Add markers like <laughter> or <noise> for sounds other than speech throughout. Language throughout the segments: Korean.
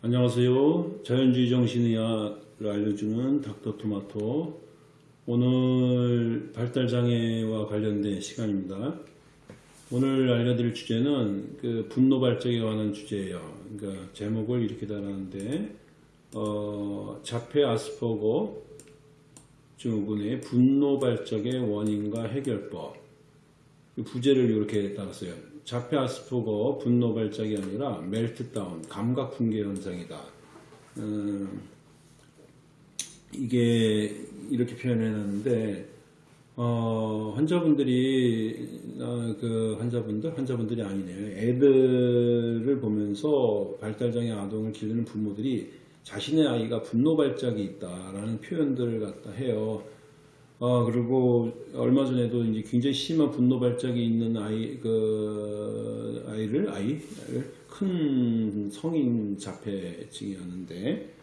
안녕하세요. 자연주의 정신의학을 알려주는 닥터토마토 오늘 발달장애와 관련된 시간입니다. 오늘 알려드릴 주제는 그 분노 발작에 관한 주제예요. 그러니까 제목을 이렇게 달았는데 어, 자폐 아스퍼거 증후군의 분노 발작의 원인과 해결법 그 부제를 이렇게 달았어요. 자폐 아스퍼거 분노 발작이 아니라 멜트다운 감각 붕괴 현상이다. 음, 이게 이렇게 표현해놨는데 어, 환자분들이 어, 그 환자분들 환자분들이 아니네요. 애들을 보면서 발달장애 아동을 기르는 부모들이 자신의 아이가 분노 발작이 있다라는 표현들을 갖다 해요. 어, 그리고 얼마 전에도 이제 굉장히 심한 분노 발작이 있는 아이, 그, 아이를, 아이를 큰 성인 자폐증이었는데,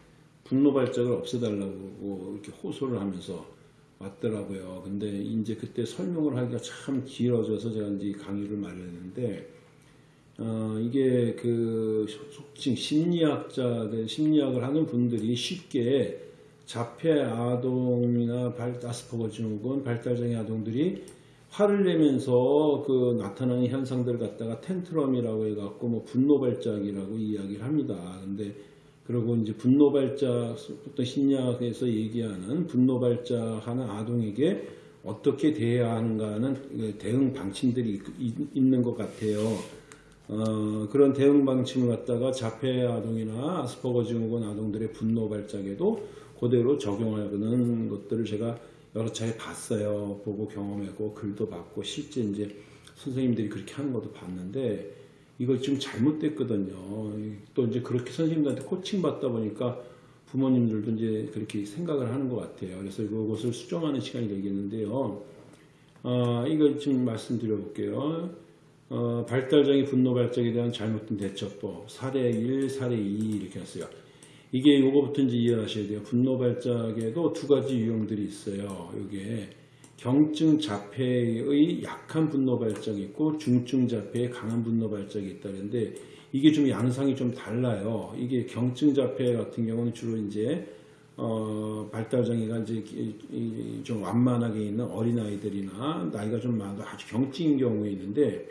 분노 발작을 없애달라고 이렇게 호소를 하면서 왔더라고요. 근데 이제 그때 설명을 하기가 참 길어져서 제가 이제 강의를 마련했는데, 어, 이게 그 속칭 심리학자들, 심리학을 하는 분들이 쉽게 자폐 아동이나 발다스퍼거 증후군, 발달장애 아동들이 화를 내면서 그 나타나는 현상들을 갖다가 텐트럼이라고 해갖고 뭐 분노 발작이라고 이야기를 합니다. 근데 그리고 이제 분노 발작, 어떤 심리학에서 얘기하는 분노 발작하는 아동에게 어떻게 대해야 하는가는 대응 방침들이 있는 것 같아요. 어, 그런 대응 방침을 갖다가 자폐 아동이나 아스퍼거 증후군 아동들의 분노 발작에도 그대로 적용하는 것들을 제가 여러 차례 봤어요. 보고 경험하고 글도 봤고 실제 이제 선생님들이 그렇게 하는 것도 봤는데 이거 지금 잘못됐거든요. 또 이제 그렇게 선생님들한테 코칭 받다 보니까 부모님들도 이제 그렇게 생각을 하는 것 같아요. 그래서 이것을 수정하는 시간이 되겠는데요. 아, 이거 지금 말씀드려 볼게요. 어, 발달장애 분노 발작에 대한 잘못된 대처법 사례 1, 사례 2 이렇게 했어요. 이게 요거부터 이제 이해하셔야 돼요. 분노 발작에도 두 가지 유형들이 있어요. 이게 경증 자폐의 약한 분노 발작이 있고 중증 자폐의 강한 분노 발작이 있다는데 이게 좀 양상이 좀 달라요. 이게 경증 자폐 같은 경우는 주로 이제 어, 발달장애가 이제 좀 완만하게 있는 어린아이들이나 나이가 좀 많아도 아주 경증인 경우에 있는데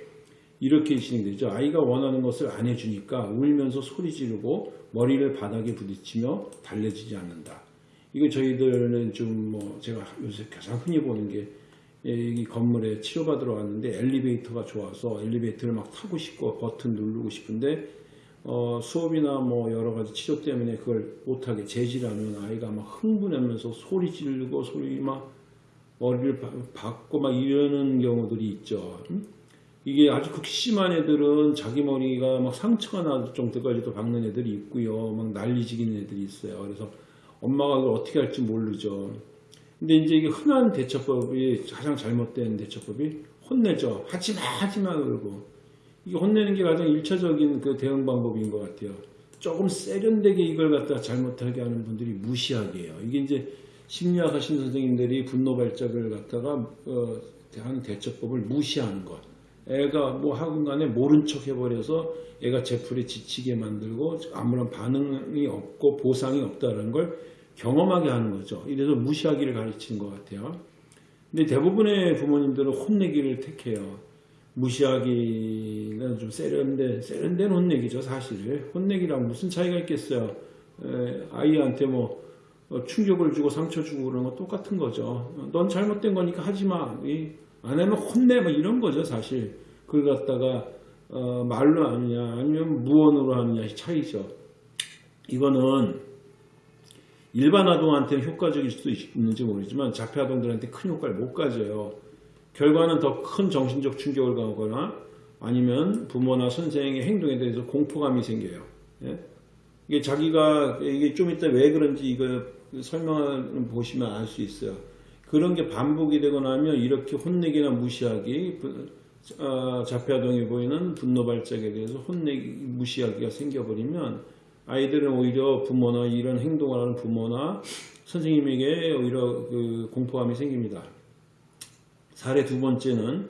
이렇게 진행되죠. 아이가 원하는 것을 안 해주니까 울면서 소리 지르고 머리를 바닥에 부딪히며 달래지지 않는다. 이거 저희들은 좀 뭐 제가 요새 가장 흔히 보는 게 이 건물에 치료받으러 왔는데 엘리베이터가 좋아서 엘리베이터를 막 타고 싶고 버튼 누르고 싶은데 어, 수업이나 뭐 여러 가지 치료 때문에 그걸 못하게 재질하면 아이가 막 흥분하면서 소리 지르고 소리 막 머리를 박고 막 이러는 경우들이 있죠. 이게 아주 극심한 애들은 자기 머리가 막 상처가 날 정도까지도 박는 애들이 있고요. 막 난리지기는 애들이 있어요. 그래서 엄마가 그걸 어떻게 할지 모르죠. 근데 이제 이게 흔한 대처법이 가장 잘못된 대처법이 혼내죠. 하지마 하지마 그러고 이게 혼내는 게 가장 일차적인 그 대응 방법인 것 같아요. 조금 세련되게 이걸 갖다 잘못하게 하는 분들이 무시하게 해요. 이게 이제 심리학 하신 선생님들이 분노 발작을 갖다가 어, 하는 대처법을 무시하는 것. 애가 뭐 하건 간에 모른 척 해버려서 애가 제풀에 지치게 만들고 아무런 반응이 없고 보상이 없다는 걸 경험하게 하는 거죠. 이래서 무시하기를 가르치는 것 같아요. 근데 대부분의 부모님들은 혼내기를 택해요. 무시하기는 좀 세련된, 세련된 혼내기죠, 사실. 혼내기랑 무슨 차이가 있겠어요. 에, 아이한테 뭐 어, 충격을 주고 상처 주고 그런 거 똑같은 거죠. 넌 잘못된 거니까 하지 마. 안 하면 혼내 뭐 이런 거죠 사실. 그걸 갖다가 어, 말로 하느냐 아니면 무언으로 하느냐 차이죠. 이거는 일반 아동한테는 효과적일 수도 있는지 모르지만 자폐 아동들한테 큰 효과를 못 가져요. 결과는 더 큰 정신적 충격을 가거나 아니면 부모나 선생의 행동에 대해서 공포감이 생겨요. 예? 이게 자기가 이게 좀 이따 왜 그런지 이거 설명을 보시면 알 수 있어요 그런 게 반복이 되고 나면 이렇게 혼내기나 무시하기 어, 자폐아동이 보이는 분노 발작에 대해서 혼내기 무시하기가 생겨버리면 아이들은 오히려 부모나 이런 행동을 하는 부모나 선생님에게 오히려 그 공포감이 생깁니다. 사례 두 번째는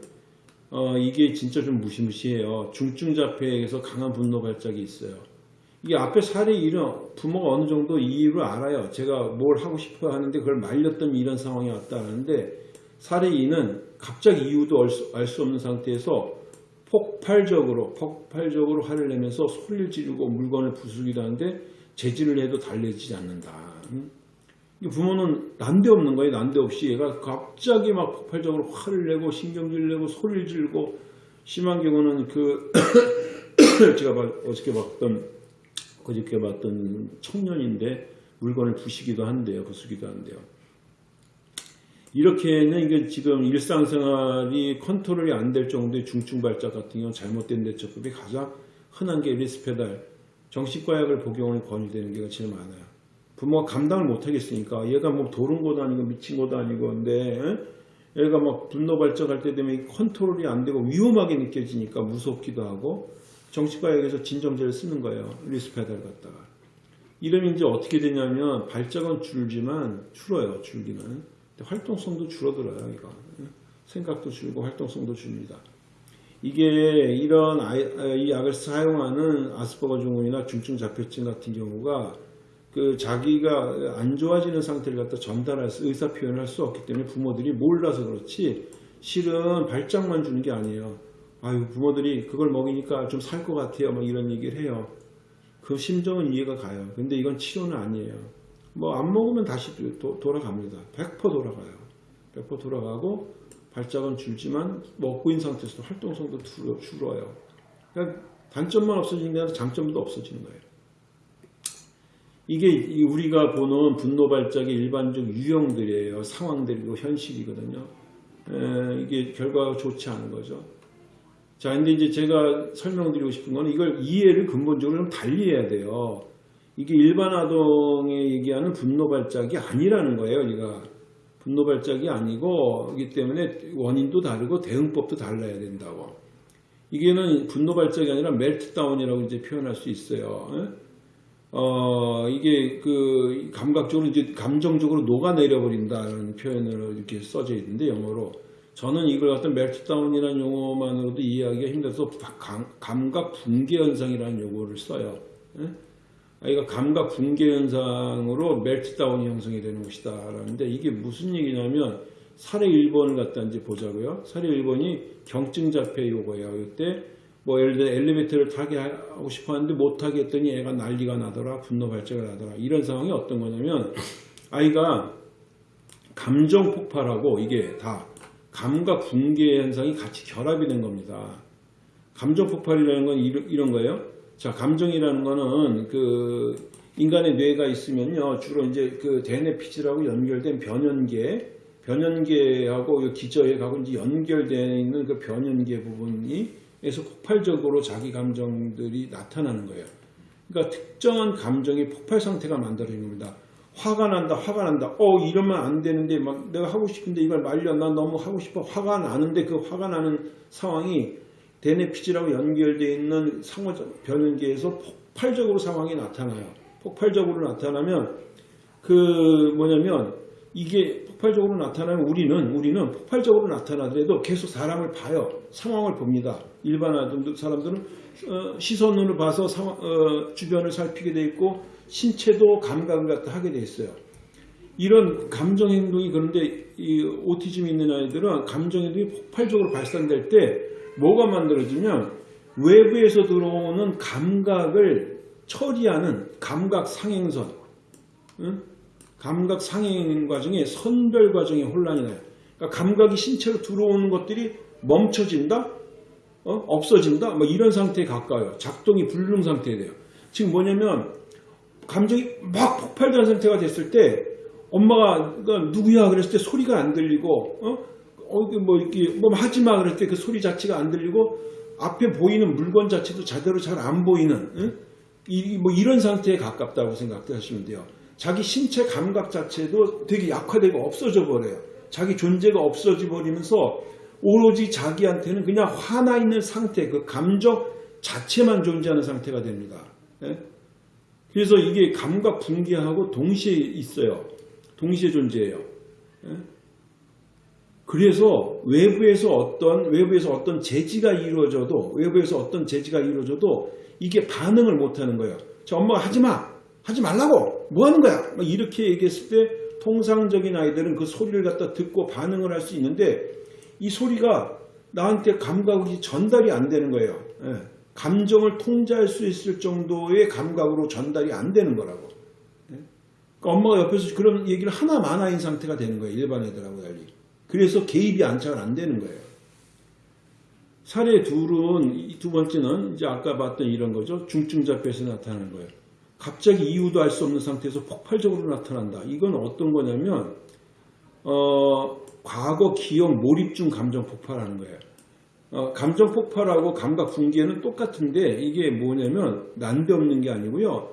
어, 이게 진짜 좀 무시무시해요. 중증 자폐에서 강한 분노 발작이 있어요. 이게 앞에 살이 이런 부모가 어느 정도 이유를 알아요. 제가 뭘 하고 싶어 하는데 그걸 말렸더니 이런 상황이 왔다는데 살의 이는 갑자기 이유도 알수 없는 상태에서 폭발적으로 폭발적으로 화를 내면서 소리를 지르고 물건을 부수기도 하는데 재질을 해도 달래지지 않는다. 응? 이 부모는 난데없는 거예요. 난데없이 얘가 갑자기 막 폭발적으로 화를 내고 신경질 내고 소리를 지르고 심한 경우는 그 <coughs> 제가 봐- 어저께 봤던 어저께 봤던 청년인데 물건을 부시기도 한대요. 부수기도 한대요. 이렇게는 이게 지금 일상생활이 컨트롤이 안 될 정도의 중증 발작 같은 경우 잘못된 대처법이 가장 흔한 게 리스페달 정신과 약을 복용을 권유되는 게가 제일 많아요. 부모가 감당을 못 하겠으니까 얘가 뭐 도른 것도 아니고 미친 것도 아니고 근데 에? 얘가 막 분노 발작할 때 되면 이 컨트롤이 안 되고 위험하게 느껴지니까 무섭기도 하고 정신과 약에서 진정제를 쓰는 거예요. Risperdal 갖다가. 이러면 이제 어떻게 되냐면 발작은 줄지만 줄어요. 줄기는. 활동성도 줄어들어요. 이거. 생각도 줄고 활동성도 줍니다. 이게 이런 이 약을 사용하는 아스퍼거 증후군이나 중증 자폐증 같은 경우가 그 자기가 안 좋아지는 상태를 갖다 전달할 수, 의사 표현을 할 수 없기 때문에 부모들이 몰라서 그렇지 실은 발작만 주는 게 아니에요. 아유 부모들이 그걸 먹이니까 좀 살 것 같아요. 막 이런 얘기를 해요. 그 심정은 이해가 가요. 근데 이건 치료는 아니에요. 뭐 안 먹으면 다시 도- 돌아갑니다. 100% 돌아가요. 100% 돌아가고 발작은 줄지만 먹고 있는 상태에서도 활동성도 줄어- 줄어요. 그러니까 단점만 없어지는 게 아니라 장점도 없어지는 거예요. 이게 이 우리가 보는 분노 발작의 일반적 유형들이에요. 상황들이고 현실이거든요. 에, 이게 결과가 좋지 않은 거죠. 자, 근데 이제 제가 설명드리고 싶은 거는 이걸 이해를 근본적으로 좀 달리 해야 돼요. 이게 일반 아동에 얘기하는 분노 발작이 아니라는 거예요, 우리가. 분노 발작이 아니고, 이기 때문에 원인도 다르고 대응법도 달라야 된다고. 이게는 분노 발작이 아니라 멜트다운이라고 이제 표현할 수 있어요. 예? 어, 이게 그 감각적으로 이제 감정적으로 녹아내려 버린다는 표현으로 이렇게 써져 있는데 영어로 저는 이걸 갖다 멜트다운이라는 용어만으로도 이해하기가 힘들어서 감- 감각 붕괴 현상이라는 용어를 써요. 예? 아이가 감각 붕괴 현상으로 멜트다운이 형성이 되는 것이다. 라는데 이게 무슨 얘기냐면 사례 1번을 갖다 이제 보자고요. 사례 1번이 경증 자폐 요거예요. 이때 뭐 예를 들어 엘리베이터를 타게 하고 싶어 하는데 못 타게 했더니 애가 난리가 나더라. 분노 발작을 하더라. 이런 상황이 어떤 거냐면 아이가 감정 폭발하고 이게 다 감각 붕괴 현상이 같이 결합이 된 겁니다. 감정 폭발이라는 건 이런, 거예요. 자, 감정이라는 거는 그 인간의 뇌가 있으면요. 주로 이제 그 대뇌피질하고 연결된 변연계, 변연계하고 이 기저에 가고 이제 연결되어 있는 그 변연계 부분이 에서 폭발적으로 자기 감정들이 나타나는 거예요. 그러니까 특정한 감정이 폭발 상태가 만들어지는 겁니다. 화가 난다, 화가 난다. 어, 이러면 안 되는데, 막 내가 하고 싶은데 이걸 말려. 난 너무 하고 싶어. 화가 나는데 그 화가 나는 상황이 대뇌피질하고 연결되어 있는 상호적 변연계에서 폭발적으로 상황이 나타나요. 폭발적으로 나타나면 그 뭐냐면 이게 폭발적으로 나타나면 우리는 우리는 폭발적으로 나타나더라도 계속 사람을 봐요. 상황을 봅니다. 일반 사람들은 어, 시선으로 봐서 상황, 어, 주변을 살피게 돼 있고 신체도 감각을 갖다 하게 돼 있어요. 이런 감정 행동이 그런데 이 오티즘 있는 아이들은 감정 행동이 폭발적으로 발산될 때 뭐가 만들어지면 외부에서 들어오는 감각을 처리하는 감각 상행선, 응? 감각 상행 과정에 선별 과정에 혼란이 나요. 그러니까 감각이 신체로 들어오는 것들이 멈춰진다, 어? 없어진다, 뭐 이런 상태에 가까워요. 작동이 불능 상태에 돼요. 지금 뭐냐면 감정이 막 폭발된 상태가 됐을 때 엄마가 그러니까 누구야 그랬을 때 소리가 안 들리고 어? 어, 뭐 이렇게 뭐 하지 마 그랬을 때 그 소리 자체가 안 들리고 앞에 보이는 물건 자체도 제대로 잘 안 보이는 응? 이, 뭐 이런 상태에 가깝다고 생각하시면 돼요. 자기 신체 감각 자체도 되게 약화되고 없어져 버려요. 자기 존재가 없어져 버리면서 오로지 자기한테는 그냥 화나 있는 상태, 그 감정 자체만 존재하는 상태가 됩니다. 예? 그래서 이게 감각 붕괴하고 동시에 있어요. 동시에 존재해요. 예? 그래서 외부에서 어떤 외부에서 어떤 제지가 이루어져도 외부에서 어떤 제지가 이루어져도 이게 반응을 못 하는 거예요. 저 엄마가 하지 마! 하지 말라고! 뭐 하는 거야! 막 이렇게 얘기했을 때 통상적인 아이들은 그 소리를 갖다 듣고 반응을 할 수 있는데 이 소리가 나한테 감각이 전달이 안 되는 거예요. 예. 감정을 통제할 수 있을 정도의 감각으로 전달이 안 되는 거라고. 예. 그러니까 엄마가 옆에서 그런 얘기를 하나 만화인 상태가 되는 거예요. 일반 애들하고 달리. 그래서 개입이 안착을 안 되는 거예요. 사례 둘은 이두 번째는 이제 아까 봤던 이런 거죠. 중증자폐에서 나타나는 거예요. 갑자기 이유도 알 수 없는 상태에서 폭발적으로 나타난다. 이건 어떤 거냐면 어, 과거 기억 몰입 중 감정 폭발하는 거예요. 어, 감정 폭발하고 감각 분기에는 똑같은데 이게 뭐냐면 난데없는 게 아니고요.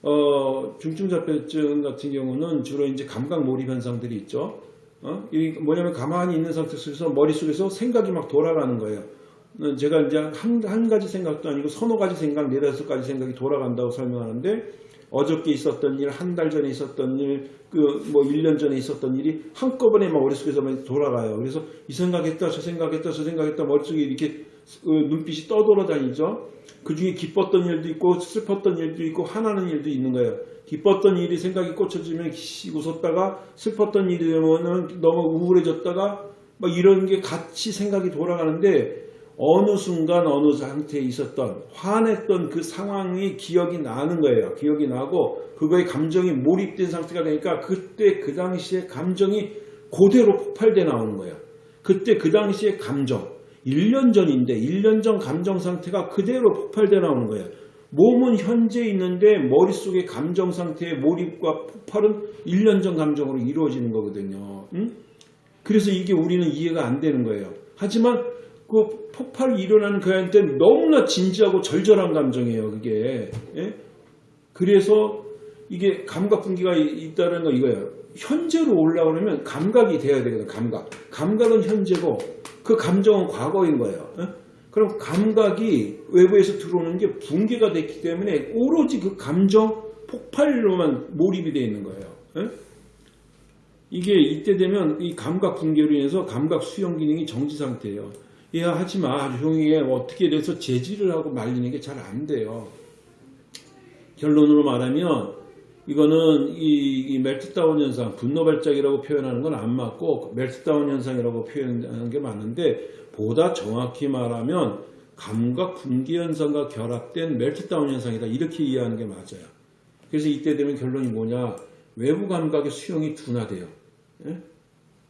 어, 중증자폐증 같은 경우는 주로 이제 감각 몰입 현상들이 있죠. 어? 이 뭐냐면 가만히 있는 상태에서 머릿속에서 생각이 막 돌아가는 거예요. 어, 제가 이제 한, 한 가지 생각도 아니고 서너 가지 생각, 네다섯 가지 생각이 돌아간다고 설명하는데 어저께 있었던 일, 한 달 전에 있었던 일, 그 뭐 1년 전에 있었던 일이 한꺼번에 막 머릿속에서 막 돌아가요. 그래서 이 생각했다, 저 생각했다, 저 생각했다 머릿속에 이렇게 어, 눈빛이 떠돌아다니죠. 그 중에 기뻤던 일도 있고 슬펐던 일도 있고 화나는 일도 있는 거예요. 기뻤던 일이 생각이 꽂혀지면 씩 웃었다가 슬펐던 일이 되면은 너무 우울해졌다가 막 이런 게 같이 생각이 돌아가는데 어느 순간 어느 상태에 있었던 화냈던 그 상황이 기억이 나는 거예요. 기억이 나고 그거에 감정이 몰입된 상태가 되니까 그때 그 당시에 감정이 그대로 폭발돼 나오는 거예요. 그때 그 당시에 감정 1년 전인데 1년 전 감정 상태가 그대로 폭발돼 나오는 거예요. 몸은 현재 있는데 머릿속의 감정 상태의 몰입과 폭발은 1년 전 감정으로 이루어지는 거거든요. 응? 그래서 이게 우리는 이해가 안 되는 거예요. 하지만 그 폭발이 일어나는 그 아이한테는 너무나 진지하고 절절한 감정이에요. 그게. 예? 그래서 이게 감각 분기가 있다는 거 이거예요. 현재로 올라오려면 감각이 돼야 되거든. 감각. 감각은 현재고 그 감정은 과거인 거예요. 예? 그럼 감각이 외부에서 들어오는 게 붕괴가 됐기 때문에 오로지 그 감정 폭발로만 몰입이 되어 있는 거예요. 예? 이게 이때 되면 이 감각 붕괴로 인해서 감각 수용 기능이 정지 상태예요. 조용히 해 어떻게 돼서 제지를 하고 말리는 게 잘 안 돼요. 결론으로 말하면 이거는 이, 이 멜트다운 현상, 분노 발작이라고 표현하는 건 안 맞고 멜트다운 현상이라고 표현하는 게 맞는데 보다 정확히 말하면 감각 분기 현상과 결합된 멜트다운 현상이다 이렇게 이해하는 게 맞아요. 그래서 이때 되면 결론이 뭐냐 외부 감각의 수용이 둔화돼요. 예?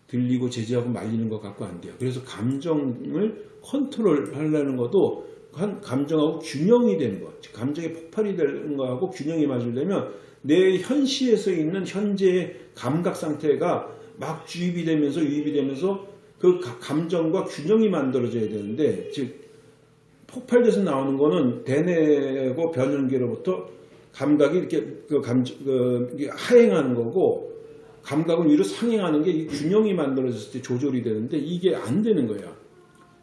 들리고 제지하고 말리는 것 갖고 안 돼요. 그래서 감정을 컨트롤 하려는 것도 한 감정하고 균형이 되는 것. 감정의 폭발이 되는 거하고 균형이 맞으려면 내 현시에서 있는 현재의 감각 상태가 막 주입이 되면서 유입이 되면서 그 감정과 균형이 만들어져야 되는데 즉 폭발돼서 나오는 거는 대뇌고 변연계로부터 감각이 이렇게 그 감, 그 하행하는 거고 감각은 위로 상행하는 게 균형이 만들어졌을 때 조절이 되는데 이게 안 되는 거야.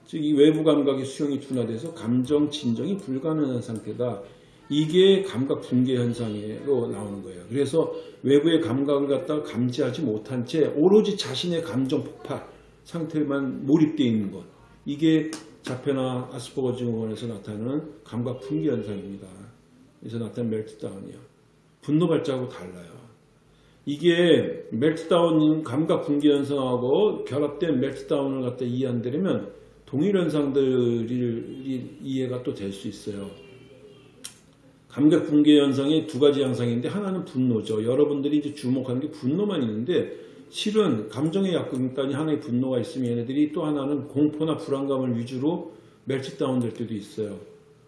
즉이 외부 감각의 수용이 둔화돼서 감정 진정이 불가능한 상태다. 이게 감각 붕괴 현상으로 나오는 거예요. 그래서 외부의 감각을 갖다가 감지하지 못한 채 오로지 자신의 감정 폭발 상태만 몰입되어 있는 것. 이게 자폐나 아스퍼거 증후군에서 나타나는 감각 붕괴 현상입니다. 그래서 나타나는 멜트다운이요. 분노 발작하고 달라요. 이게 멜트다운 감각 붕괴 현상하고 결합된 멜트다운을 갖다 이해한다면 동일 현상들이 이해가 또 될 수 있어요. 감각 붕괴 현상이 두 가지 양상인데 하나는 분노죠. 여러분들이 이제 주목하는 게 분노만 있는데 실은 감정의 약간이 하나의 분노가 있으면 얘네들이 또 하나는 공포나 불안감을 위주로 멜트다운 될 때도 있어요.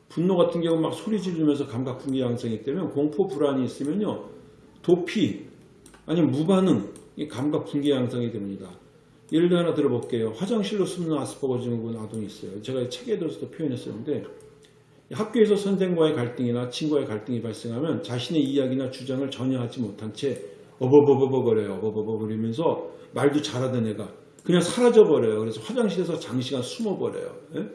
분노 같은 경우 막 소리 지르면서 감각 붕괴 양상이 때면 공포 불안이 있으면요. 도피 아니면 무반응 이 감각 붕괴 양상이 됩니다. 예를 들어 하나 들어볼게요. 화장실로 숨는 아스퍼거 증후군 아동이 있어요. 제가 책에서도 표현했었는데 학교에서 선생과의 갈등이나 친구와의 갈등이 발생하면 자신의 이야기나 주장을 전혀 하지 못한 채 어버버버버거려요. 어버버버거리면서 말도 잘하던 애가 그냥 사라져버려요. 그래서 화장실에서 장시간 숨어버려요. 예?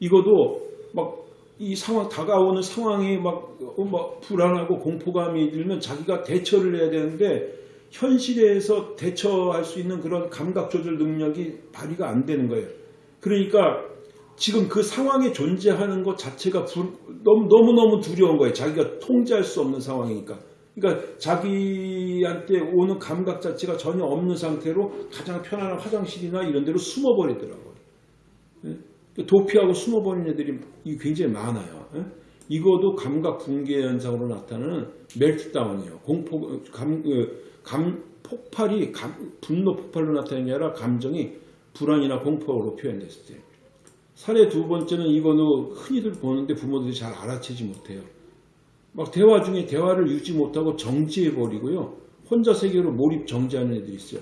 이것도 막 이 상황 다가오는 상황이 막, 어, 막 불안하고 공포감이 들면 자기가 대처를 해야 되는데 현실에서 대처할 수 있는 그런 감각 조절 능력이 발휘가 안 되는 거예요. 그러니까 지금 그 상황에 존재하는 것 자체가 부- 너무 너무 너무 두려운 거예요. 자기가 통제할 수 없는 상황이니까. 그러니까 자기한테 오는 감각 자체가 전혀 없는 상태로 가장 편안한 화장실이나 이런 데로 숨어버리더라고요. 예? 도피하고 숨어버린 애들이 이 굉장히 많아요. 예? 이거도 감각 붕괴 현상으로 나타나는 멜트다운이에요. 공포 감, 그, 감 폭발이 감- 분노 폭발로 나타나는 게 아니라 감정이 불안이나 공포로 표현됐을 때. 사례 두 번째는 이거는 흔히들 보는데 부모들이 잘 알아채지 못해요. 막 대화 중에 대화를 유지 못하고 정지해버리고요. 혼자 세계로 몰입 정지하는 애들이 있어요.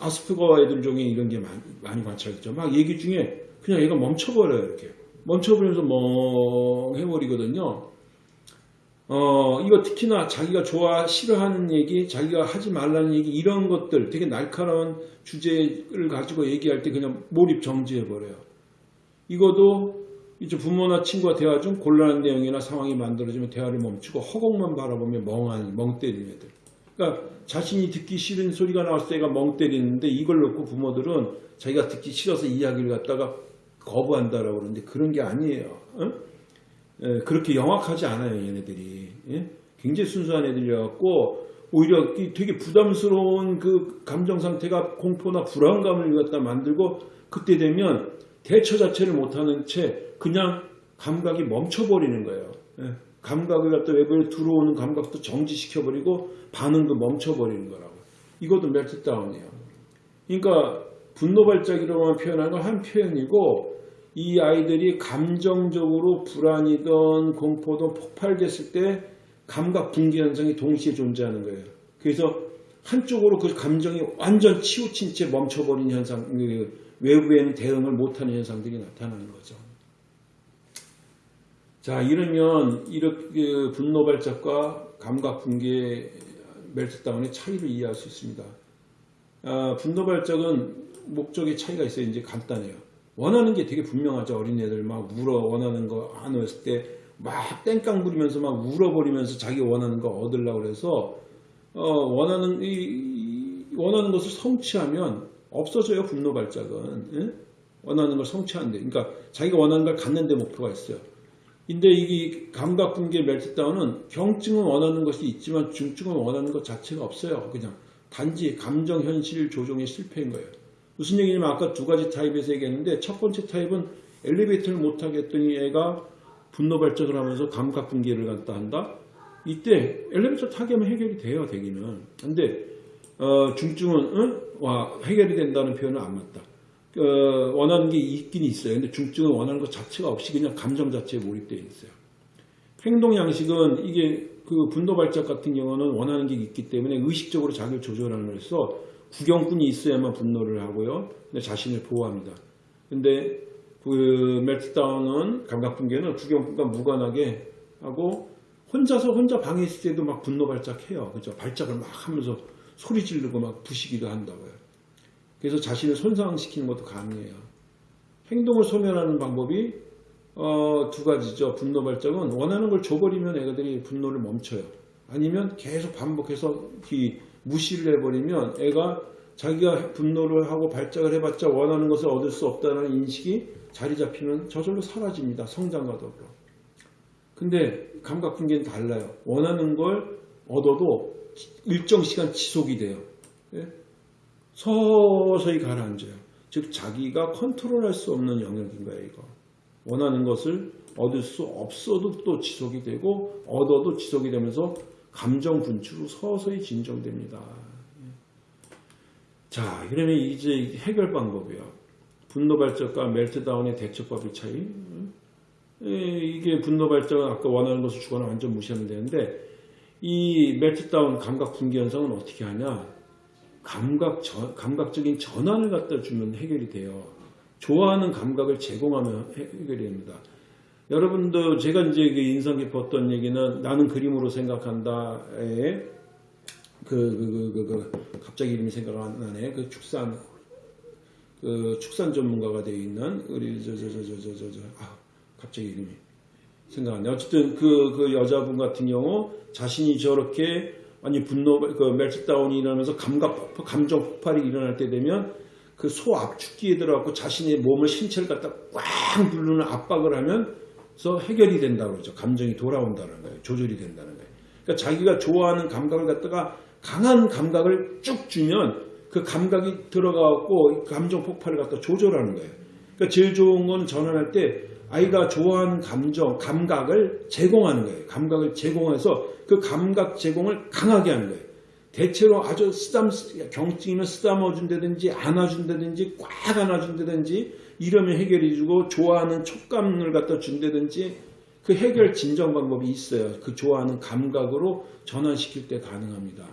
아스퍼거 애들 중에 이런 게 많이, 많이 관찰됐죠. 막 얘기 중에 그냥 얘가 멈춰버려요. 이렇게. 멈춰버리면서 멍해버리거든요. 어, 이거 특히나 자기가 좋아, 싫어하는 얘기, 자기가 하지 말라는 얘기, 이런 것들, 되게 날카로운 주제를 가지고 얘기할 때 그냥 몰입 정지해버려요. 이것도 이제 부모나 친구와 대화 중 곤란한 내용이나 상황이 만들어지면 대화를 멈추고 허공만 바라보며 멍한, 멍 때리는 애들. 그러니까 자신이 듣기 싫은 소리가 나왔을 때 애가 멍 때리는데 이걸 놓고 부모들은 자기가 듣기 싫어서 이야기를 갖다가 거부한다라고 그러는데 그런 게 아니에요. 어? 예, 그렇게 영악하지 않아요, 얘네들이. 예? 굉장히 순수한 애들이어갖고, 오히려 이 되게 부담스러운 그 감정 상태가 공포나 불안감을 갖다 만들고, 그때 되면 대처 자체를 못하는 채 그냥 감각이 멈춰버리는 거예요. 예, 감각을 갖다 외부에 들어오는 감각도 정지시켜버리고, 반응도 멈춰버리는 거라고. 이것도 멜트다운이에요. 그러니까, 분노 발작이라고만 표현하는 건한 표현이고, 이 아이들이 감정적으로 불안이든 공포든 폭발됐을 때 감각 붕괴 현상이 동시에 존재하는 거예요. 그래서 한쪽으로 그 감정이 완전 치우친 채 멈춰버린 현상, 그 외부에는 대응을 못하는 현상들이 나타나는 거죠. 자, 이러면 이렇게 분노 발작과 감각 붕괴 멜트다운의 차이를 이해할 수 있습니다. 아, 분노 발작은 목적의 차이가 있어요. 이제 간단해요. 원하는 게 되게 분명하죠. 어린애들 막 울어 원하는 거 안 했을 때 막 땡깡 부리면서 막 울어버리면서 자기 원하는 거 얻으려고 그래서 어, 원하는 이, 이- 원하는 것을 성취하면 없어져요. 분노 발작은 예? 원하는 걸 성취하는데, 그러니까 자기가 원하는 걸 갖는데 목표가 있어요. 근데 이 감각 붕괴 멜트다운은 경증은 원하는 것이 있지만 중증은 원하는 것 자체가 없어요. 그냥 단지 감정 현실 조종의 실패인 거예요. 무슨 얘기냐면 아까 두 가지 타입에서 얘기했는데 첫 번째 타입은 엘리베이터를 못 타겠더니 애가 분노 발작을 하면서 감각 붕괴를 갖다 한다. 이때 엘리베이터 타게 하면 해결이 돼요, 되기는. 근데 어, 중증은 응? 와 해결이 된다는 표현은 안 맞다. 어, 원하는 게 있긴 있어요. 근데 중증은 원하는 것 자체가 없이 그냥 감정 자체에 몰입되어 있어요. 행동 양식은 이게 그 분노 발작 같은 경우는 원하는 게 있기 때문에 의식적으로 자기를 조절하면서 구경꾼이 있어야만 분노를 하고요. 자신을 보호합니다. 근데 그 멜트다운은 감각 붕괴는 구경꾼과 무관하게 하고 혼자서 혼자 방에 있을 때도 막 분노 발작해요. 그죠? 발작을 막 하면서 소리 지르고 막 부시기도 한다고요. 그래서 자신을 손상시키는 것도 가능해요. 행동을 소멸하는 방법이 어, 두 가지죠. 분노 발작은 원하는 걸 줘버리면 애들이 분노를 멈춰요. 아니면 계속 반복해서 이 무시를 해버리면 애가 자기가 분노를 하고 발작을 해봤자 원하는 것을 얻을 수 없다는 인식이 자리 잡히면 저절로 사라집니다. 성장과 더불어. 근데 감각 붕괴는 달라요. 원하는 걸 얻어도 일정 시간 지속이 돼요. 예? 서서히 가라앉아요. 즉 자기가 컨트롤할 수 없는 영역인 거예요. 이거. 원하는 것을 얻을 수 없어도 또 지속이 되고 얻어도 지속이 되면서 감정 분출로 서서히 진정됩니다. 자, 그러면 이제 해결 방법이요. 분노 발작과 멜트다운의 대처법의 차이. 에, 이게 분노 발작은 아까 원하는 것을 주거나 완전 무시하면 되는데 이 멜트다운 감각 붕괴 현상은 어떻게 하냐? 감각 전- 감각적인 전환을 갖다 주면 해결이 돼요. 좋아하는 감각을 제공하면 해- 해결이 됩니다. 여러분도 제가 이제 그 인상 깊었던 얘기는 나는 그림으로 생각한다 에 그, 그, 그, 그, 그 갑자기 이름이 생각 안 나네. 그 축산, 그 축산 전문가가 되어 있는 우리 저, 저, 저, 저, 저, 저, 저, 아, 갑자기 이름이 생각 안 나. 어쨌든 그, 그 여자분 같은 경우 자신이 저렇게 아니 분노, 그 멜트다운이 일어나면서 감각 감정 폭발이 일어날 때 되면 그 소 압축기에 들어가고 자신의 몸을 신체를 갖다 꽉꽉 누르는 압박을 하면 서 해결이 된다고 그러죠. 감정이 돌아온다는 거예요. 조절이 된다는 거예요. 그러니까 자기가 좋아하는 감각을 갖다가 강한 감각을 쭉 주면 그 감각이 들어가고 감정 폭발을 갖다 조절하는 거예요. 그러니까 제일 좋은 건 전환할 때 아이가 좋아하는 감정, 감각을 제공하는 거예요. 감각을 제공해서 그 감각 제공을 강하게 하는 거예요. 대체로 아주 쓰담, 경증이면 쓰다머 준다든지 안아준다든지 꽉 안아준다든지 이러면 해결해주고 좋아하는 촉감을 갖다 준다든지 그 해결 진정 방법이 있어요. 그 좋아하는 감각으로 전환시킬 때 가능합니다.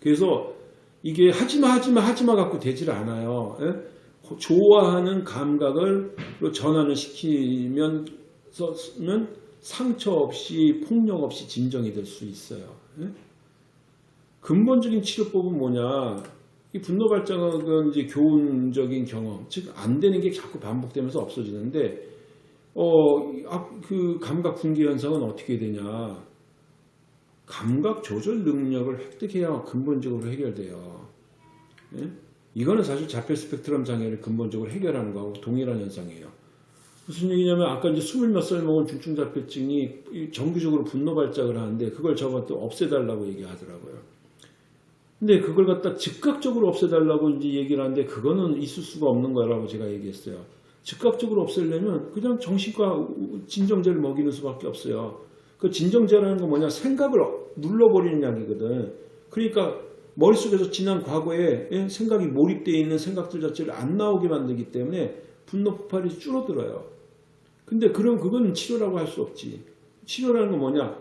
그래서 이게 하지마 하지마 하지마 갖고 되질 않아요. 예? 좋아하는 감각을 전환을 시키면 는 상처 없이 폭력 없이 진정이 될 수 있어요. 예? 근본적인 치료법은 뭐냐? 이 분노 발작은 이제 교훈적인 경험, 즉 안 되는 게 자꾸 반복되면서 없어지는데, 어, 그 감각 분기 현상은 어떻게 되냐? 감각 조절 능력을 획득해야 근본적으로 해결돼요. 예? 이거는 사실 자폐 스펙트럼 장애를 근본적으로 해결하는 거하고 동일한 현상이에요. 무슨 얘기냐면 아까 이제 스물 몇 살 먹은 중증 자폐증이 정기적으로 분노 발작을 하는데 그걸 저한테 없애달라고 얘기하더라고요. 근데 그걸 갖다 즉각적으로 없애달라고 이제 얘기를 하는데 그거는 있을 수가 없는 거라고 제가 얘기했어요. 즉각적으로 없애려면 그냥 정신과 진정제를 먹이는 수밖에 없어요. 그 진정제라는 건 뭐냐 생각을 눌러버리는 약이거든. 그러니까 머릿속에서 지난 과거에 예, 생각이 몰입되어 있는 생각들 자체를 안 나오게 만들기 때문에 분노 폭발이 줄어들어요. 근데 그럼 그건 치료라고 할 수 없지. 치료라는 건 뭐냐?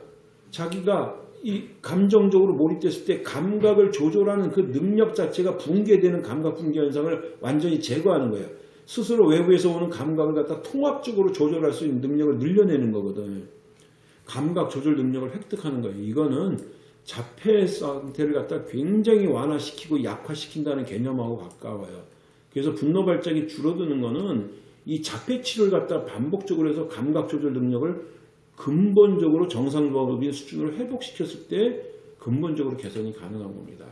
자기가 이 감정적으로 몰입됐을 때 감각을 조절하는 그 능력 자체가 붕괴되는 감각 붕괴 현상을 완전히 제거하는 거예요. 스스로 외부에서 오는 감각을 갖다 통합적으로 조절할 수 있는 능력을 늘려내는 거거든. 감각 조절 능력을 획득하는 거예요. 이거는 자폐 상태를 갖다 굉장히 완화시키고 약화시킨다는 개념하고 가까워요. 그래서 분노 발작이 줄어드는 거는 이 자폐 치료를 갖다 반복적으로 해서 감각 조절 능력을 근본적으로 정상적인 수준으로 회복시켰을 때 근본적으로 개선이 가능한 겁니다.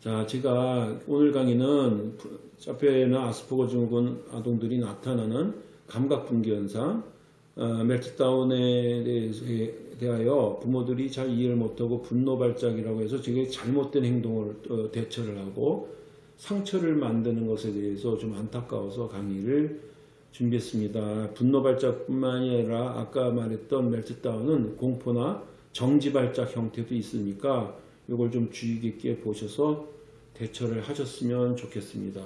자, 제가 오늘 강의는 자폐나 아스퍼거 증후군 아동들이 나타나는 감각 분기 현상, 어, 멜트다운에 대해서, 대하여 부모들이 잘 이해를 못하고 분노 발작이라고 해서 되게 잘못된 행동을 어, 대처를 하고 상처를 만드는 것에 대해서 좀 안타까워서 강의를 준비했습니다. 분노 발작뿐만이 아니라 아까 말했던 멜트다운은 공포나 정지 발작 형태도 있으니까 이걸 좀 주의 깊게 보셔서 대처를 하셨으면 좋겠습니다.